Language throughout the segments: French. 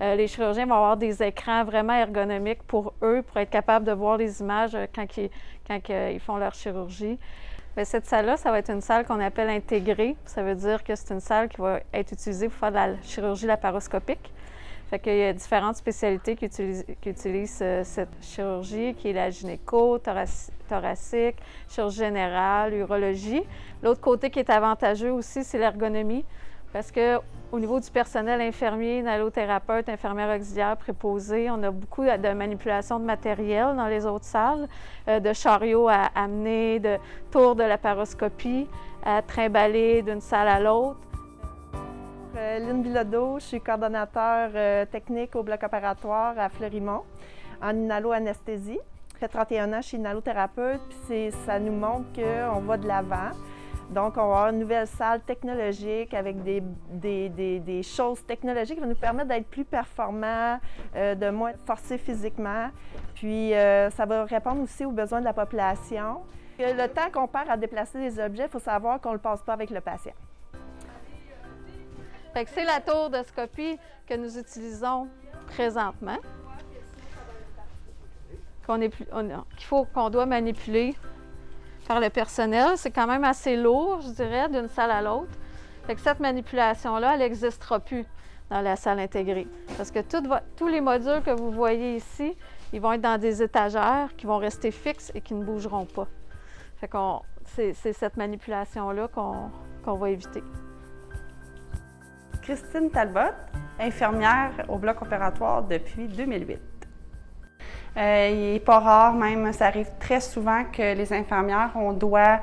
Euh, les chirurgiens vont avoir des écrans vraiment ergonomiques pour eux, pour être capables de voir les images euh, quand ils, quand ils font leur chirurgie. Cette salle-là, ça va être une salle qu'on appelle intégrée. Ça veut dire que c'est une salle qui va être utilisée pour faire de la chirurgie laparoscopique. Fait qu'il y a différentes spécialités qui utilisent, euh, cette chirurgie, qui est la gynéco, thoracique, chirurgie générale, urologie. L'autre côté qui est avantageux aussi, c'est l'ergonomie, parce que au niveau du personnel infirmier, nalothérapeute, infirmière auxiliaire, préposé, on a beaucoup de manipulation de matériel dans les autres salles, euh, de chariots à amener, de tours de laparoscopie, à trimballer d'une salle à l'autre. Euh, Lynn Bilodeau, je suis coordonnateur euh, technique au bloc opératoire à Fleurimont en inhalo-anesthésie. J'ai 31 ans, je suis puis ça nous montre qu'on va de l'avant. Donc, on va avoir une nouvelle salle technologique avec des, des, choses technologiques qui vont nous permettre d'être plus performants, euh, de moins forcer physiquement. Puis, ça va répondre aussi aux besoins de la population. Le temps qu'on perd à déplacer des objets, il faut savoir qu'on ne le passe pas avec le patient c'est la tour de scopie que nous utilisons présentement, qu'il faut qu'on doit manipuler par le personnel. C'est quand même assez lourd, je dirais, d'une salle à l'autre. cette manipulation-là, elle n'existera plus dans la salle intégrée. Parce que tous les modules que vous voyez ici, ils vont être dans des étagères qui vont rester fixes et qui ne bougeront pas. c'est cette manipulation-là qu'on va éviter. Christine Talbot, infirmière au bloc opératoire depuis 2008. Euh, il n'est pas rare, même, ça arrive très souvent que les infirmières, on doit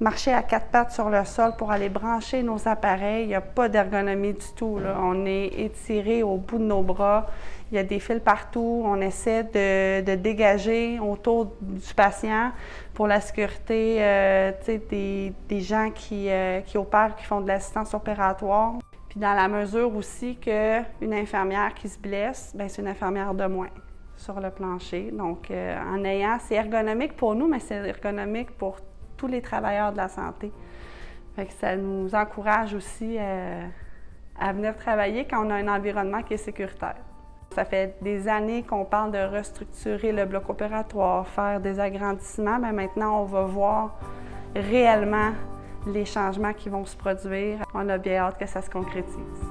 marcher à quatre pattes sur le sol pour aller brancher nos appareils. Il n'y a pas d'ergonomie du tout. On est étiré au bout de nos bras. Il y a des fils partout. On essaie de, dégager autour du patient pour la sécurité euh, des, gens qui, euh, qui opèrent, qui font de l'assistance opératoire. Puis dans la mesure aussi qu'une infirmière qui se blesse, bien, c'est une infirmière de moins sur le plancher. Donc, euh, en ayant, c'est ergonomique pour nous, mais c'est ergonomique pour tous les travailleurs de la santé. Fait que ça nous encourage aussi euh, à venir travailler quand on a un environnement qui est sécuritaire. Ça fait des années qu'on parle de restructurer le bloc opératoire, faire des agrandissements, mais maintenant on va voir réellement les changements qui vont se produire. On a bien hâte que ça se concrétise.